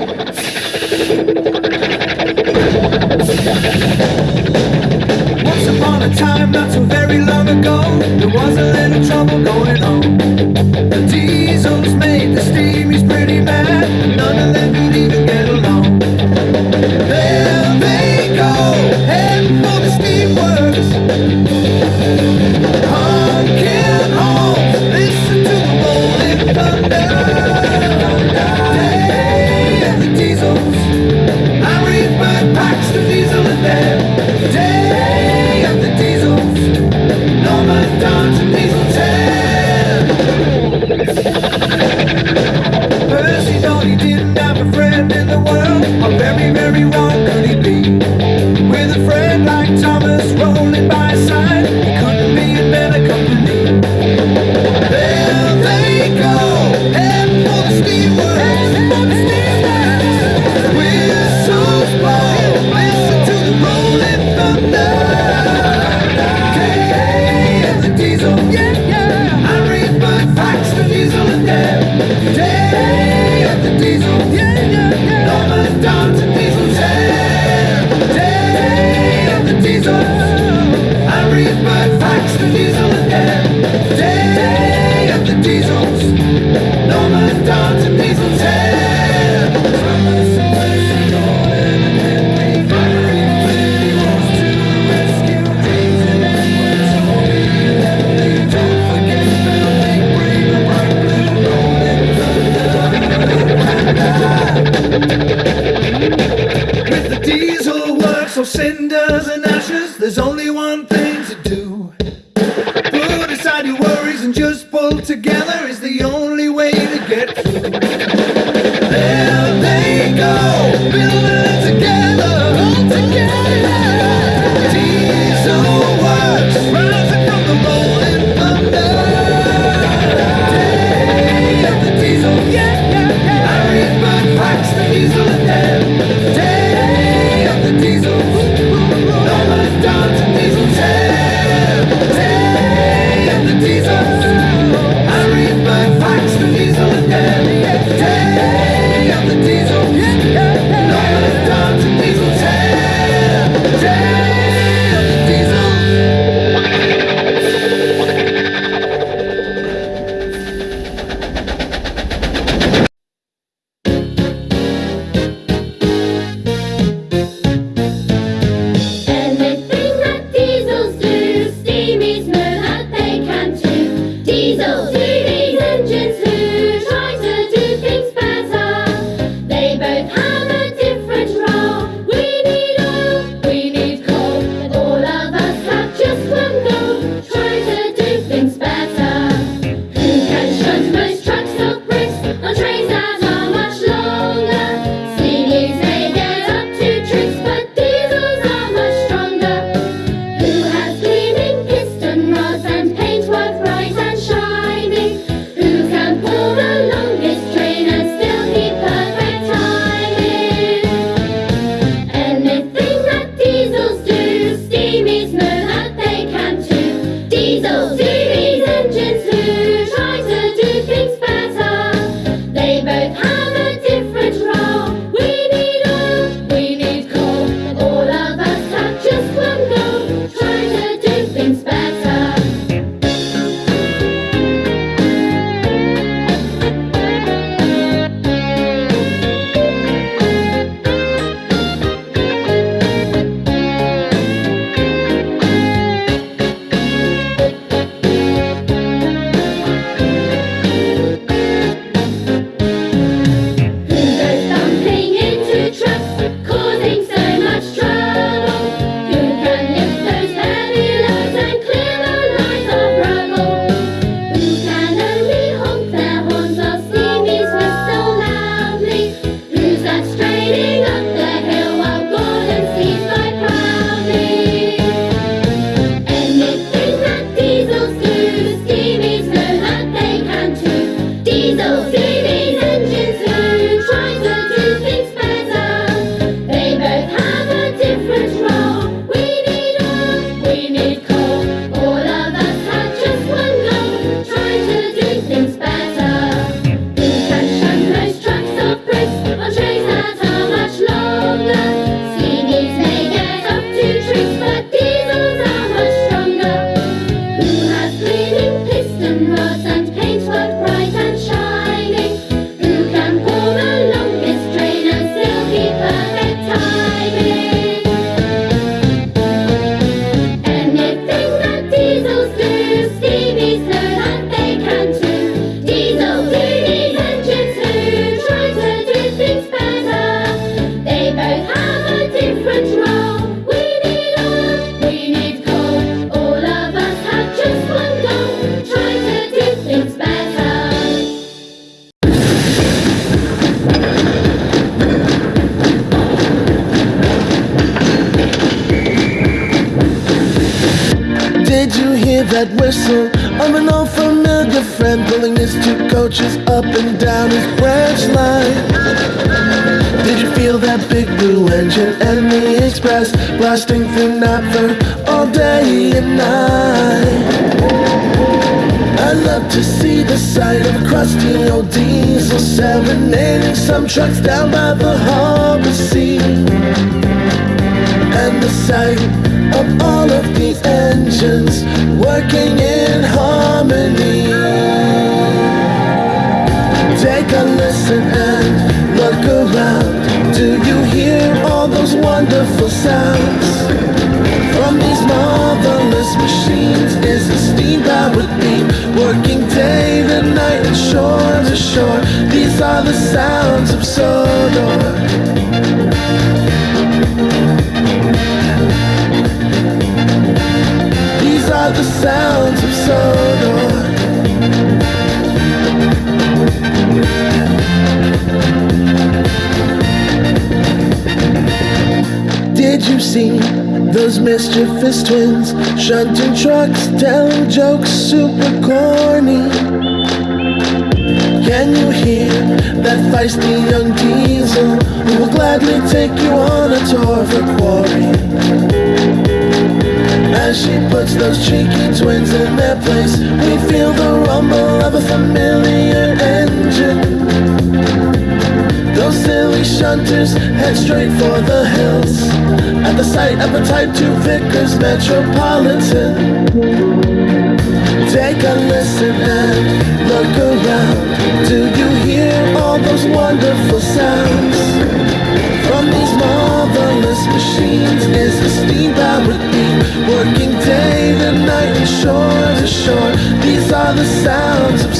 Once upon a time, not so very long ago, there was a little trouble going on. The diesel's made, the steam is pretty that whistle of an old familiar friend pulling his two coaches up and down his branch line? Did you feel that big blue engine and the express blasting through Knapford all day and night? I love to see the sight of a crusty old diesel serenading some trucks down by the harbor sea. And the sight of all of these working in harmony. Take a listen and look around. Do you hear all those wonderful sounds? From these marvelous machines is the steam powered beam working day to night and shore to shore. These are the sounds of Sodor. Did you see those mischievous twins shunting trucks, telling jokes super corny? Can you hear that feisty young diesel who will gladly take you on a tour of the quarry? As she puts those cheeky twins in their place, we feel the rumble of a familiar engine. Those silly shunters head straight for the hills At the sight of a Type 2 Vickers Metropolitan Take a listen and look around Do you hear all those wonderful sounds? Shore. These are the sounds of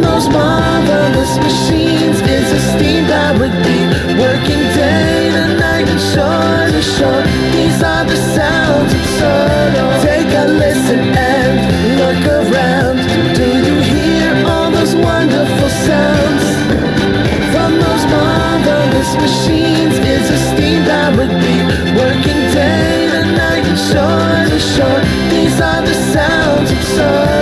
From those marvelous machines is a steam powered beam working day to night and shore to shore. These are the sounds of Sodor. Take a listen and look around. Do you hear all those wonderful sounds? From those marvelous machines is a steam powered beam working day to night and shore to shore. These are the sounds of Sodor.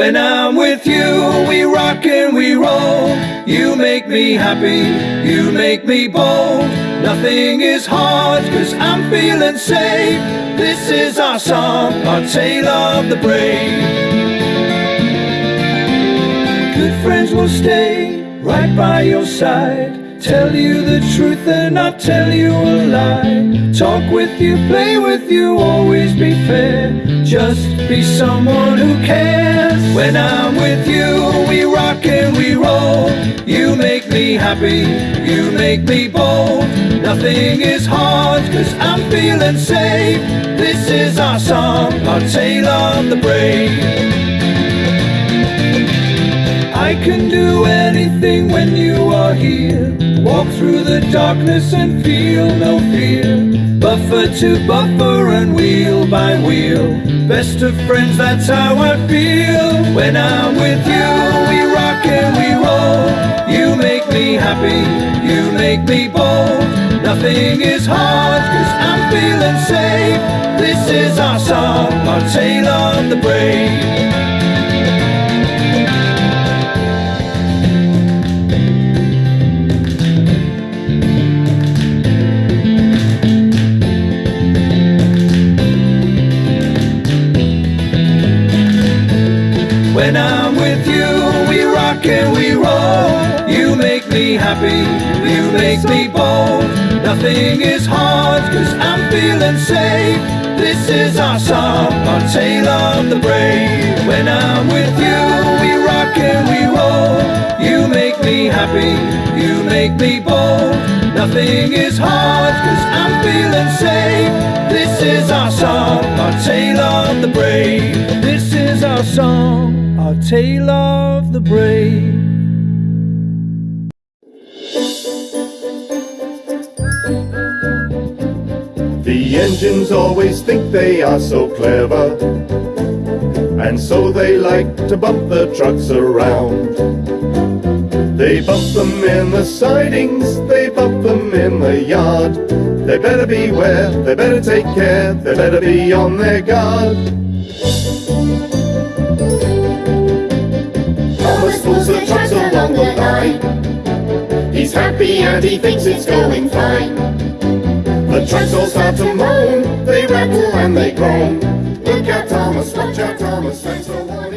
When I'm with you, we rock and we roll. You make me happy, you make me bold. Nothing is hard, cause I'm feeling safe. This is our song, our tale of the brave. Good friends will stay right by your side. Tell you the truth and not tell you a lie. Talk with you, play with you, always be fair. Just be someone who cares. When I'm with you, we rock and we roll. You make me happy, you make me bold. Nothing is hard, cause I'm feeling safe. This is our song, our tale of the brave. I can do anything when you are here. Walk through the darkness and feel no fear. Buffer to buffer and wheel by wheel. Best of friends, that's how I feel. When I'm with you, we rock and we roll. You make me happy, you make me bold. Nothing is hard, cause I'm feeling safe. This is our song, our happy, you make me bold. Nothing is hard, cause I'm feeling safe. This is our song, our tale of the brave. When I'm with you, we rock and we roll. You make me happy, you make me bold. Nothing is hard, cause I'm feeling safe. This is our song, our tale of the brave. This is our song, our tale of the brave. The engines always think they are so clever, and so they like to bump the trucks around. They bump them in the sidings, they bump them in the yard. They better beware, they better take care, they better be on their guard. Thomas pulls the trucks along the line. He's happy and he thinks it's going fine. The trucks start to moan, they rattle and they groan. Look out, Thomas, watch out, Thomas, thanks for warning.